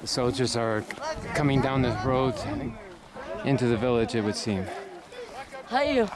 The soldiers are coming down the road into the village, it would seem. Hey,